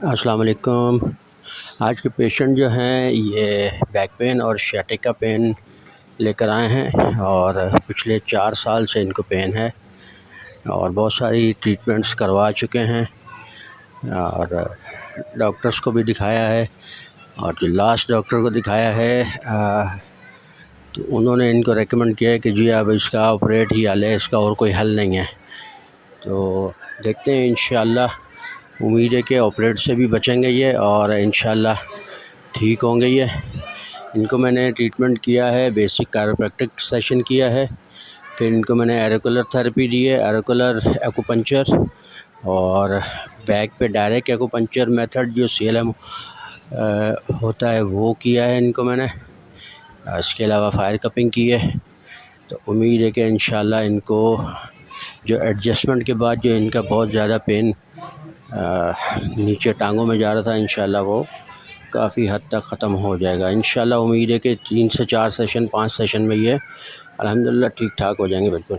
अस्सलाम आज के पेशेंट जो हैं ये बैक पेन और शैटिका पेन लेकर आए हैं और पिछले चार साल से इनको पेन है और बहुत सारी ट्रीटमेंट्स करवा चुके हैं और डॉक्टर्स को भी दिखाया है और जो लास्ट डॉक्टर को दिखाया है आ, तो उन्होंने इनको रेकमेंड किया है कि जी अब इसका ऑपरेट ही हल है इसका और कोई हल नहीं है। तो देखते हैं इन उम्मीद है कि ऑपरेट से भी बचेंगे ये और इन ठीक होंगे ये। इनको मैंने ट्रीटमेंट किया है बेसिक कारोप्रैक्टिक सेशन किया है। फिर इनको मैंने एरोकुलर थेरेपी दी है एरोकुलर एक्ोपंचर और बैक पे डायरेक्ट एक्ोपंचर मेथड जो सीएलएम होता है वो किया है इनको मैंने। इसके अलावा फायर कपिंग की है। तो उम्मीद है कि इन इनको जो एडजस्टमेंट के बाद जो इनका बहुत ज़्यादा पेन नीचे टांगों में जा रहा था इन वो काफ़ी हद तक ख़त्म हो जाएगा। इन उम्मीद है कि तीन से चार सेशन पाँच सेशन में ये अलहमदिल्ला ठीक ठाक हो जाएँगे, बिल्कुल।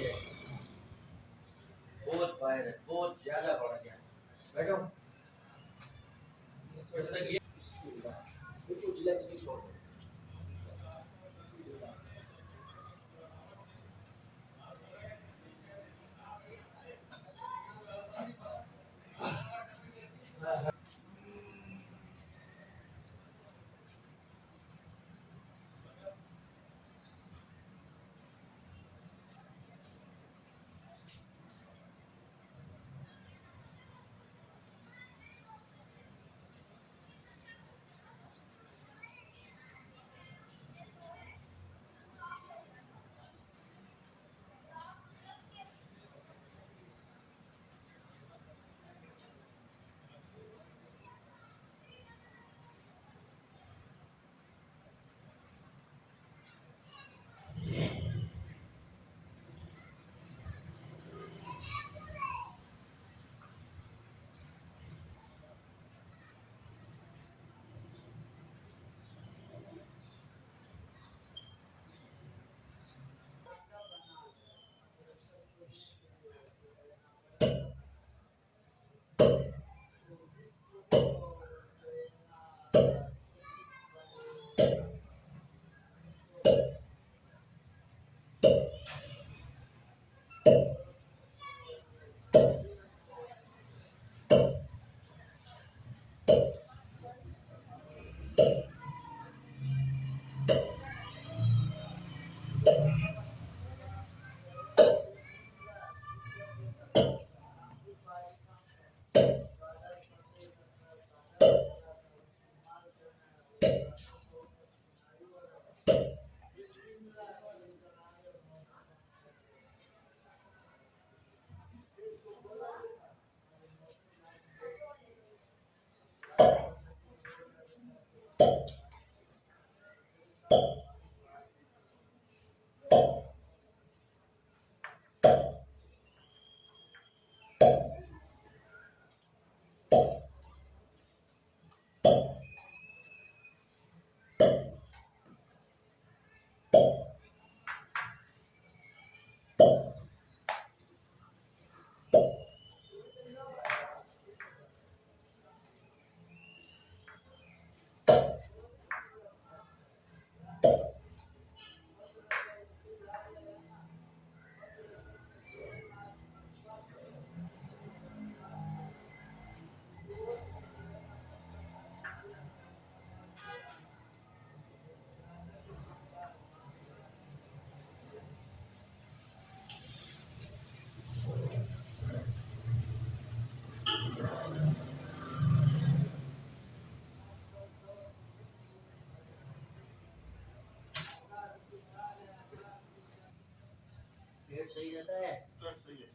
पेट सही रहता है पेट सही है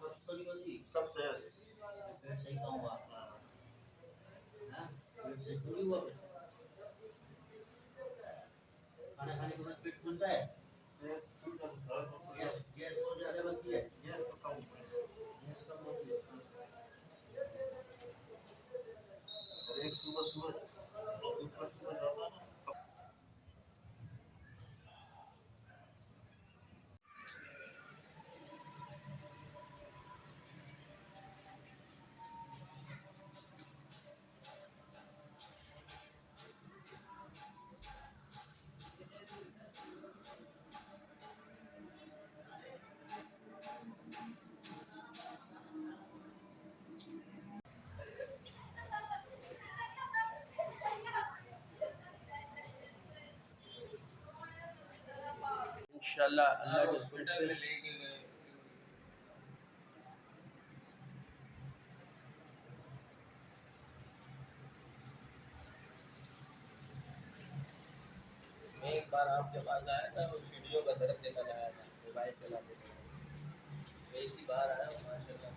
कब तो नहीं होती कब से है पेट सही कहाँ हुआ हाँ? पेट सही तो नहीं हुआ फिर खाना खाने के बाद पेट इंशाल्लाह अल्लाह के से। मैं एक बार आपके पास आया था वो वीडियो का दर्द देखा आया था। मोबाइल चलाते थे मैं इसी बार आया हूँ माशाल्लाह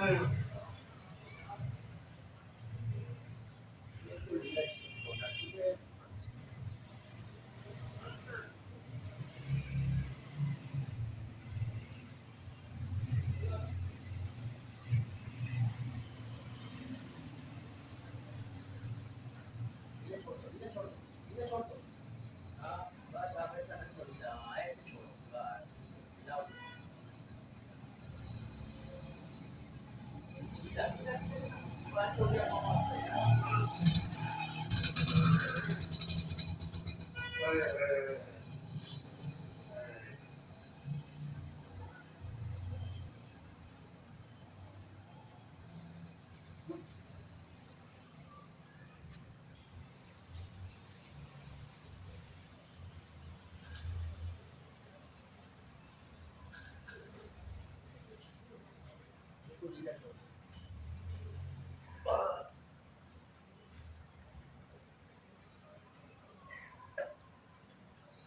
네. बिल्कुल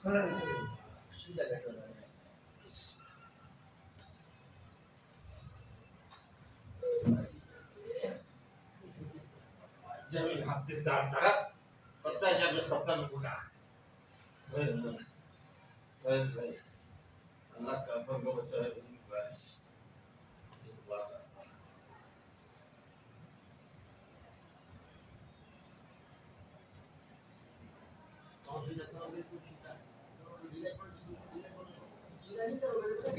धीरे छोड़ो सीधा बैठो ना जब ये हाथ दिन डाल तारा पता है जब ये खत्म हुआ हाय हाय हाय हाय अल्लाह का बंदा बचा है बारिश अल्लाह का और सीधा करो बिल्कुल सीधा करो धीरे छोड़ो धीरे छोड़ो सीधा नहीं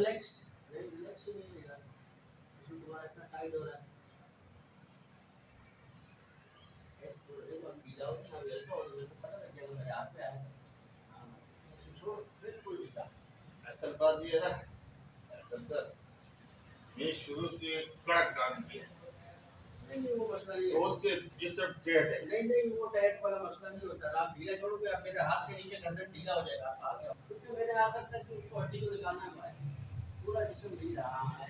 रिलैक्स रिलैक्स ही नहीं लेगा इसमें तुम्हारा इतना टाइट हो रहा है तो मेरे मेरे असल बात ये है ये शुरू से कड़क काम किया नहीं नहीं वो मसला नहीं तो है उससे ये सब डेट है नहीं नहीं वो टाइट वाला मसला नहीं होता। आप ढीला छोड़ोगे आप मेरे हाथ से नीचे गर्दन ढीला हो जाएगा। आप आ गया क्योंकि मैंने आकर तक उसको हड्डी को निकालना है 出来就是没 disuruh.